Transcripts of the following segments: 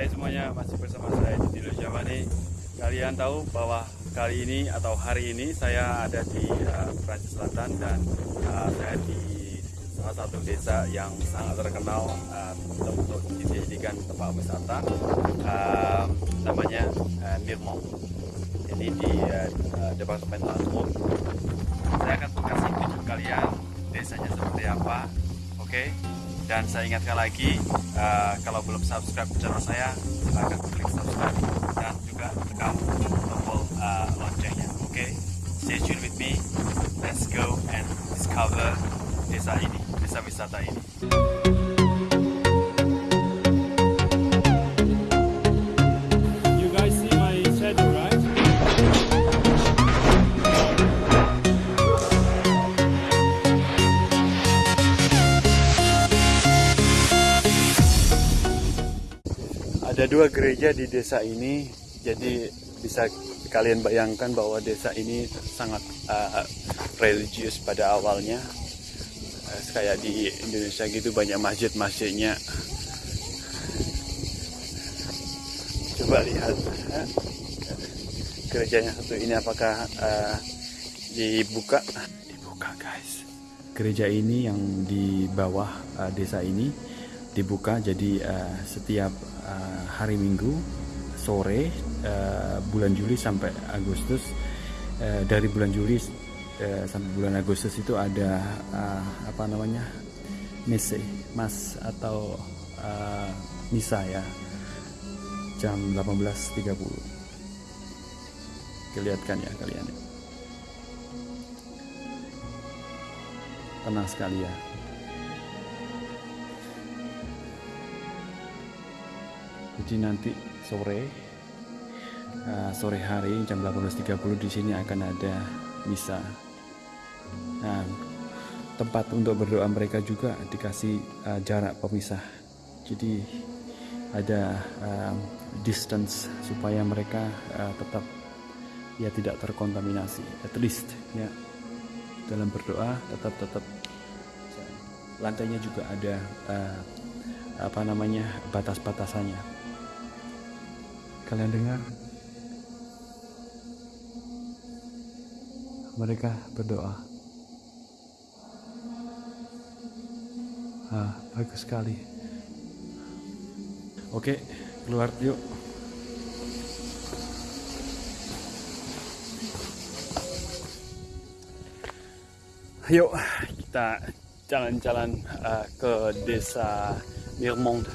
Hai semuanya masih bersama saya di Dilo Jamani Kalian tahu bahwa kali ini atau hari ini saya ada di uh, Perancis Selatan dan uh, saya di salah satu desa yang sangat terkenal uh, untuk dijadikan tempat wisata uh, namanya uh, Nirmong ini di uh, Departemen Lampung saya akan kasih tunjuk kalian desanya seperti apa. Oke? okay? Dan saya ingatkan lagi uh, kalau belum subscribe channel saya silahkan klik subscribe. Dan juga tekan tombol uh, loncengnya. Oke okay? stay tune with me. Let's go and discover desa ini desa wisata ini dua gereja di desa ini jadi bisa kalian bayangkan bahwa desa ini sangat uh, religius pada awalnya. Uh, kayak di Indonesia gitu banyak masjid-masjidnya. Coba lihat uh, gerejanya satu ini apakah uh, dibuka? Dibuka guys. Gereja ini yang di bawah uh, desa ini dibuka jadi uh, setiap uh, hari Minggu sore uh, bulan Juli sampai Agustus. Uh, dari bulan Juli uh, sampai bulan Agustus itu ada uh, apa namanya messe mas atau uh, misa ya. Jam 18.30 kelihatan ya kalian. Tenang sekali ya jadi nanti sore uh, sore hari jam 18.30 di sini akan ada misa. Nah tempat untuk berdoa mereka juga dikasih uh, jarak pemisah. Jadi ada uh, distance supaya mereka uh, tetap ya tidak terkontaminasi. At least ya. Dalam berdoa tetap tetap. Lantainya juga ada uh, apa namanya batas-batasannya Kalian dengar? Mereka berdoa. Ah, bagus sekali. Oke, keluar yuk. Yuk, kita jalan-jalan uh, ke desa Nirmond.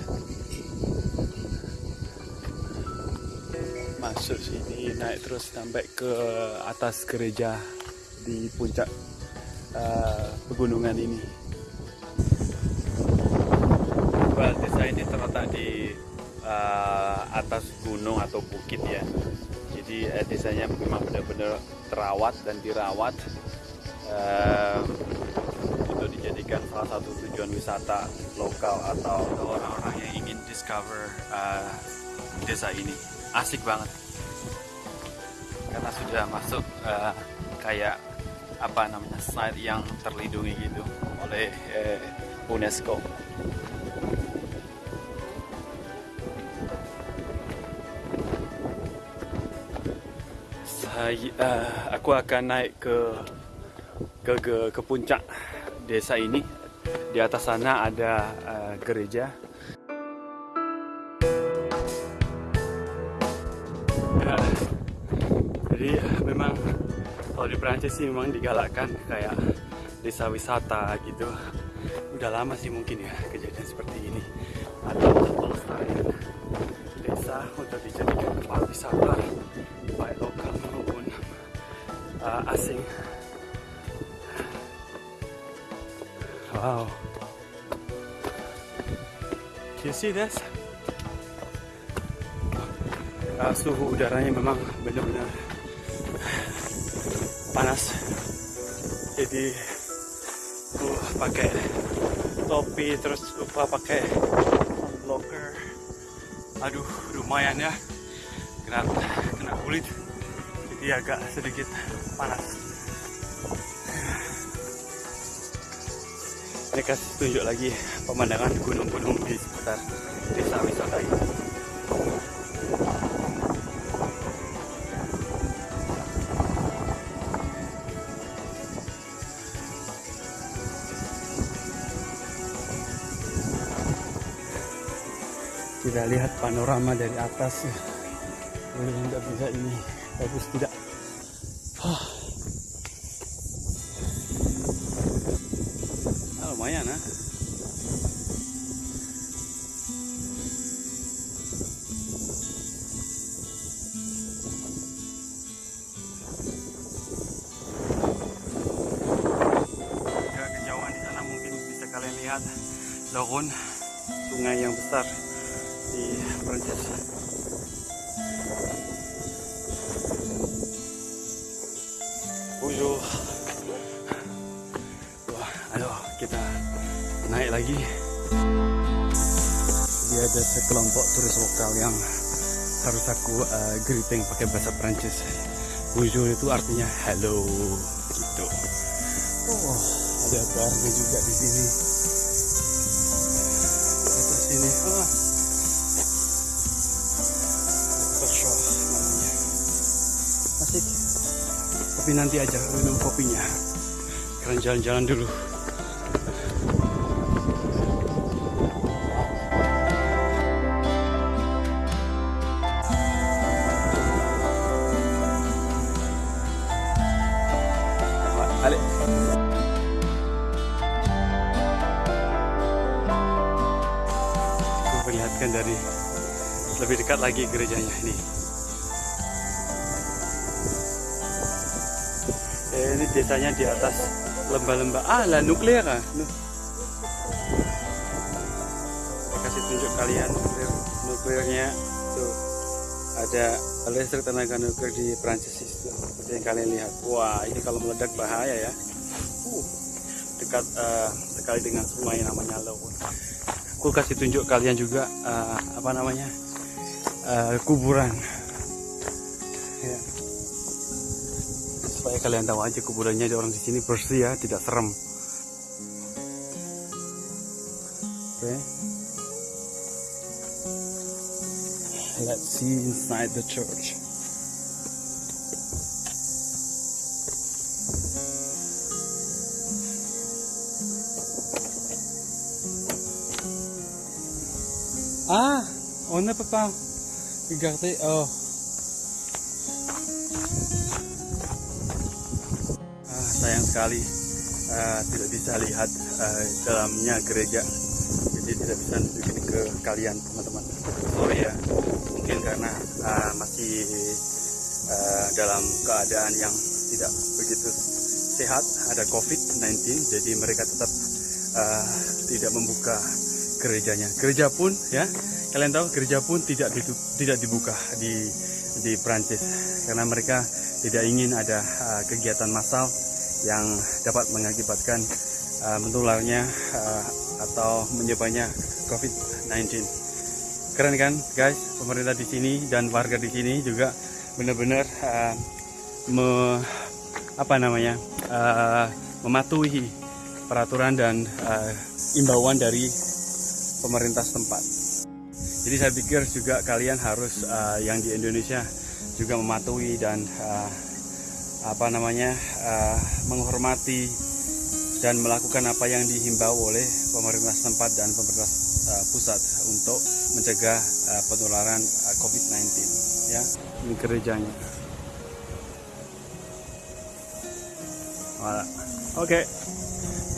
Masuk sini naik terus sampai ke atas gereja di puncak uh, pegunungan ini. Well, desa ini terletak di uh, atas gunung atau bukit ya. Jadi uh, desanya memang benar-benar terawat dan dirawat uh, dijadikan salah satu tujuan wisata lokal atau orang-orang yang ingin discover uh, desa ini asik banget karena sudah masuk uh, kayak apa namanya site yang terlindungi gitu oleh uh, UNESCO. Saya, uh, aku akan naik ke, ke ke ke puncak desa ini. Di atas sana ada uh, gereja ya, jadi memang kalau di Perancis sih memang digalakkan kayak desa wisata gitu. Udah lama sih mungkin ya kejadian seperti ini. Atau pelestarian desa untuk dijadikan tempat wisata baik lokal maupun uh, asing. Wow. You see this? Uh, suhu udaranya memang benar-benar panas. Jadi uh, pakai topi terus lupa pakai blocker aduh lumayan ya. Kena kena kulit. Jadi agak sedikit panas. Ini kasih tunjuk lagi pemandangan gunung-gunung di sekitar desa wisata ini kita lihat panorama dari atas. Ya nggak bisa ini bagus tidak? Ah, lumayan ah. Lihat Loron, sungai yang besar di Prancis. Bonjour. Wah, ayo kita naik lagi. Dia ada sekelompok turis lokal yang harus aku uh, greeting pakai bahasa Prancis. Bonjour itu artinya hello gitu. Oh, ada barnya juga di sini asik. Tapi nanti aja minum kopinya. Kalian jalan-jalan dulu. Perlihatkan dari lebih dekat lagi gerejanya ini. Ini desanya di atas lembah-lembah. Ah, lah nuklir ah. Saya kasih tunjuk kalian nuklir nuklirnya tuh ada listrik tenaga nuklir di Prancis itu seperti yang kalian lihat. Wah, ini kalau meledak bahaya ya. Uh, dekat uh, sekali dengan sungai namanya Lawn aku kasih tunjuk kalian juga uh, apa namanya uh, kuburan kalian tahu aja kuburannya orang di sini bersih ya tidak serem oke okay. let's see inside the church Ah, on n'a pas regardé. Oh. Sekali uh, tidak bisa lihat uh, dalamnya gereja, jadi tidak bisa nunjukin ke kalian teman-teman. Sorry ya, mungkin karena uh, masih uh, dalam keadaan yang tidak begitu sehat, ada COVID-19, jadi mereka tetap uh, tidak membuka gerejanya. Gereja pun ya, kalian tahu gereja pun tidak tidak dibuka di di Prancis karena mereka tidak ingin ada uh, kegiatan massal yang dapat mengakibatkan uh, menularnya uh, atau menyebarnya COVID-19. Keren kan, guys? Pemerintah di sini dan warga di sini juga benar-benar uh, apa namanya uh, mematuhi peraturan dan uh, imbauan dari pemerintah setempat. Jadi saya pikir juga kalian harus uh, yang di Indonesia juga mematuhi dan uh, apa namanya uh, menghormati dan melakukan apa yang dihimbau oleh pemerintah setempat dan pemerintah uh, pusat untuk mencegah uh, penularan uh, COVID-19. Ya, ini gerejanya. Oke, okay.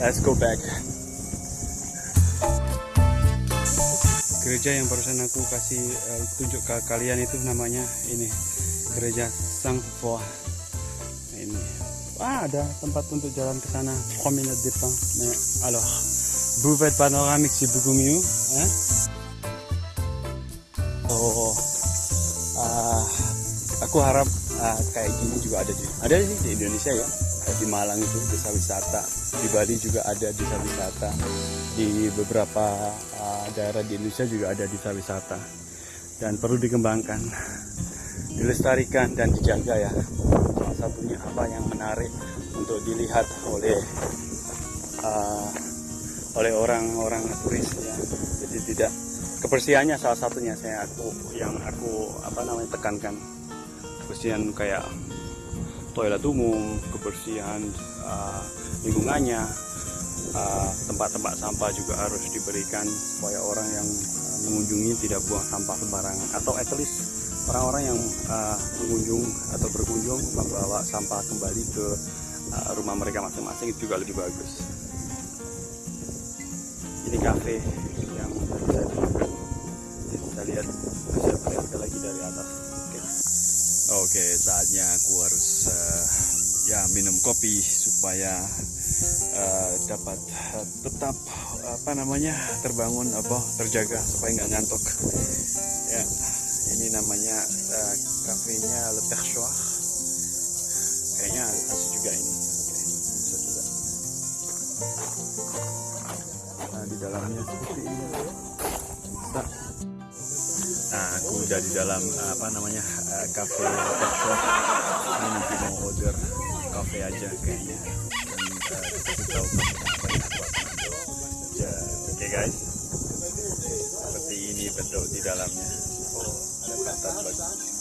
let's go back. gereja yang barusan aku kasih uh, tunjuk ke kalian itu namanya ini gereja Sang wah ada tempat untuk jalan ke sana promenade des pins. Mais alors buvette panoramique c'est beaucoup mieux oh uh, aku harap uh, kayak gini juga ada di ada sih di Indonesia ya. Di Malang itu desa wisata. Di Bali juga ada desa wisata. Di beberapa uh, daerah di Indonesia juga ada desa wisata. Dan perlu dikembangkan dilestarikan dan dijaga ya satunya apa yang menarik untuk dilihat oleh uh, oleh orang-orang turis ya. Jadi tidak kebersihannya salah satunya saya aku yang aku apa namanya tekankan. Kebersihan kayak toilet umum, kebersihan uh, lingkungannya, tempat-tempat uh, sampah juga harus diberikan supaya orang yang uh, mengunjungi tidak buang sampah sembarangan. Atau at least orang-orang yang uh, mengunjung atau berkunjung membawa sampah kembali ke uh, rumah mereka masing-masing itu juga lebih bagus. Ini cafe yang bisa lihat bisa melihat lagi dari atas. Oke. Okay. okay, saatnya aku harus uh, ya minum kopi supaya uh, dapat uh, tetap apa namanya terbangun apa terjaga supaya nggak ngantuk. Ya ini namanya kafenya Le Perchoir. Kayaknya asik juga ini. Oke bisa juga. Nah di dalamnya. Seperti ini nah, nah aku udah di dalam apa namanya cafe Le Perchoir. Ini nanti mau order kafe aja kayaknya. Dan uh, kita tahu apa yang aku oke okay guys. Seperti ini bentuk di dalamnya. Oh ada pantat ada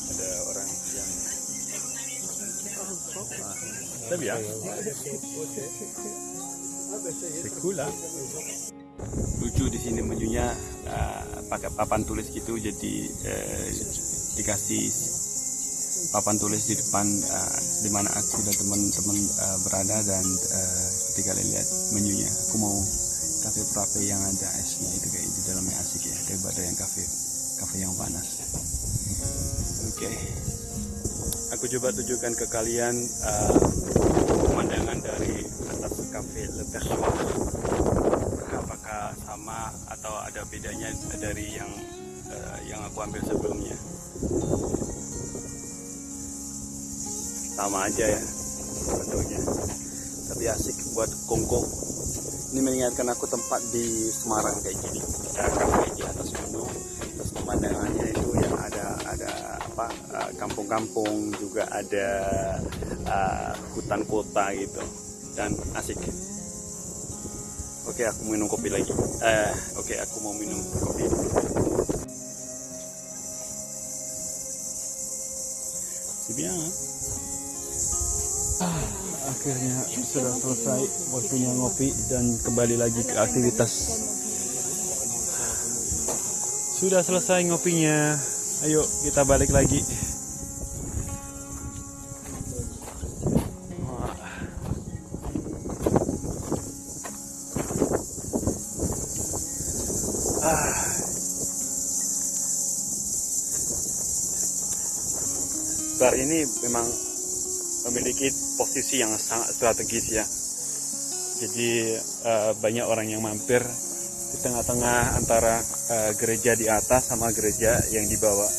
ah, tapi ya. Sekula lucu di sini menunya uh, pakai papan tulis gitu jadi uh, dikasih papan tulis di depan uh, di mana aku dan teman-teman uh, berada dan uh, ketika lihat menunya. Aku mau kafe frappe yang ada esnya itu kayak di dalamnya asik ya daripada yang kafe kafe yang panas. Oke. okay. Aku coba tunjukkan ke kalian uh, pemandangan dari atas kafe Le Perchoir apakah sama atau ada bedanya dari yang uh, yang aku ambil sebelumnya? Sama aja ya bentuknya. Tapi asik buat kongko. Ini mengingatkan aku tempat di Semarang kayak gini. Ada kafe di atas gunung terus pemandangannya itu yang ada ada apa eh, kampung-kampung juga ada uh, hutan kota gitu dan asik. Oke aku minum kopi lagi. Eh oke aku mau minum kopi. Ah, akhirnya sudah selesai waktunya ngopi dan kembali lagi ke aktivitas. Sudah selesai ngopinya. Ayo kita balik lagi memang memiliki posisi yang sangat strategis ya. Jadi uh, banyak orang yang mampir di tengah-tengah antara uh, gereja di atas sama gereja yang di bawah.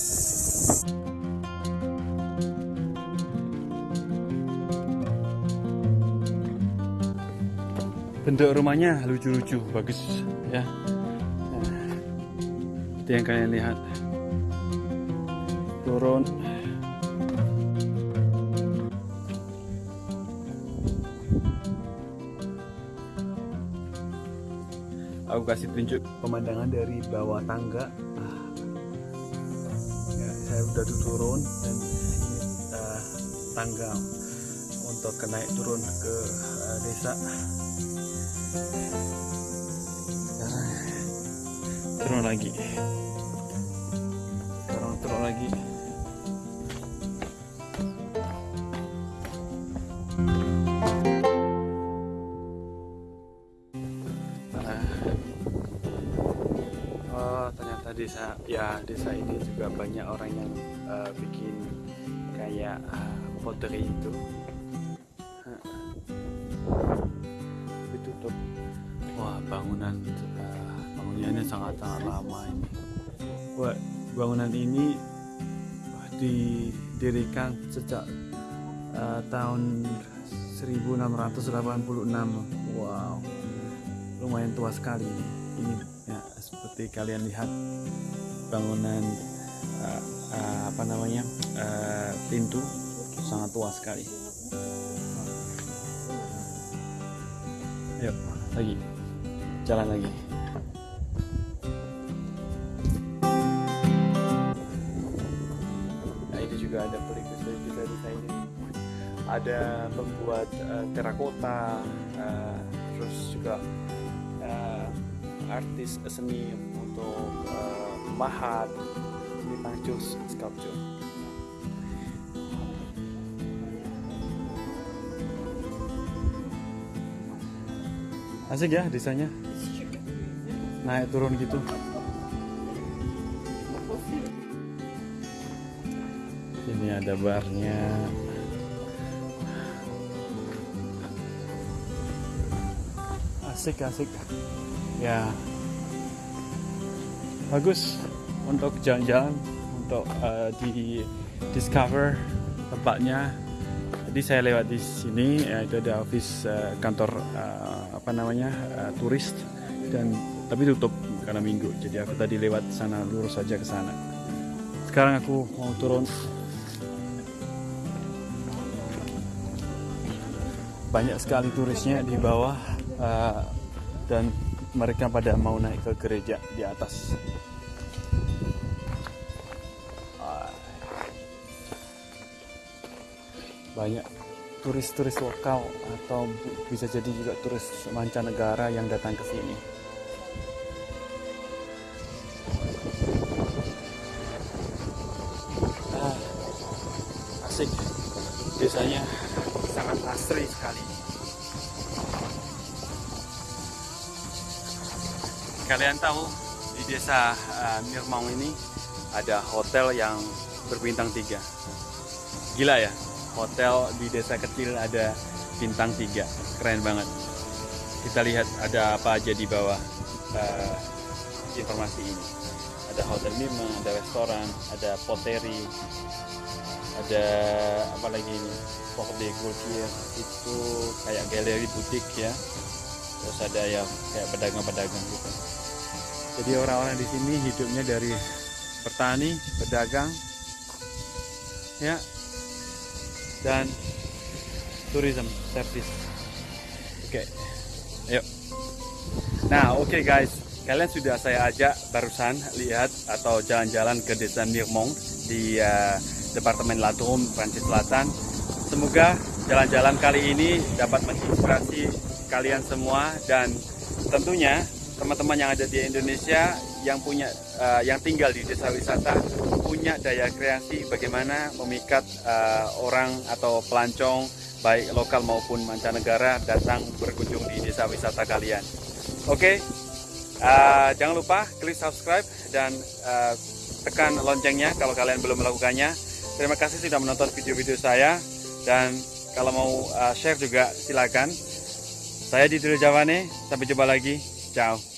Bentuk rumahnya lucu-lucu, bagus ya. Nah, itu yang kalian lihat. Turun aku kasih tunjuk pemandangan dari bawah tangga. Ah. ya, saya udah tuh turun dan ini uh, tangga untuk naik turun ke uh, desa. Turun lagi. Turun turun lagi desa ya desa ini juga banyak orang yang uh, bikin kayak uh, pottery itu. Ditutup. Wah bangunan uh, bangunannya sangat sangat lama ini. Wah bangunan ini didirikan sejak uh, tahun 1686 wow lumayan tua sekali ini seperti kalian lihat bangunan uh, uh, apa namanya uh, pintu sangat tua sekali. Yuk lagi. Jalan lagi. Nah ini juga ada pelukis bisa desain ini. Ada pembuat uh, terakota uh, terus juga artis seni untuk uh, tambahan ini Pancus sculpture. Asik ya desainnya. Naik turun gitu. Ini ada barnya. Asik asik ya. Bagus untuk jalan-jalan untuk uh, di discover tempatnya. Jadi saya lewat di sini ya, itu ada office uh, kantor uh, apa namanya uh, turis dan tapi tutup karena minggu. Jadi aku tadi lewat sana lurus saja ke sana. Sekarang aku mau turun. Banyak sekali turisnya di bawah uh, dan mereka pada mau naik ke gereja di atas banyak turis-turis lokal atau bisa jadi juga turis mancanegara yang datang ke sini. Ah, asik, desanya sangat asri sekali. Kalian tahu di desa uh, Nirmong ini ada hotel yang berbintang tiga. Gila ya, hotel di desa kecil ada bintang tiga. Keren banget. Kita lihat ada apa aja di bawah uh, informasi ini. Ada hotel Mima, ada restoran, ada poteri ada apa lagi ini? Pok de Gaultier itu kayak galeri butik ya. Terus ada ya kayak pedagang-pedagang gitu jadi orang-orang di sini hidupnya dari petani, pedagang ya dan tourism service. Oke, okay. yuk. Nah, oke okay guys, kalian sudah saya ajak barusan lihat atau jalan-jalan ke desa Nirmong di uh, Departemen Latum, Prancis Selatan. Semoga jalan-jalan kali ini dapat menginspirasi kalian semua dan tentunya teman-teman yang ada di Indonesia yang punya uh, yang tinggal di desa wisata punya daya kreasi bagaimana memikat uh, orang atau pelancong baik lokal maupun mancanegara datang berkunjung di desa wisata kalian. Oke, okay? uh, jangan lupa klik subscribe dan uh, tekan loncengnya kalau kalian belum melakukannya. Terima kasih sudah menonton video-video saya dan kalau mau uh, share juga silakan. Saya di Jawane, sampai jumpa lagi. Ciao.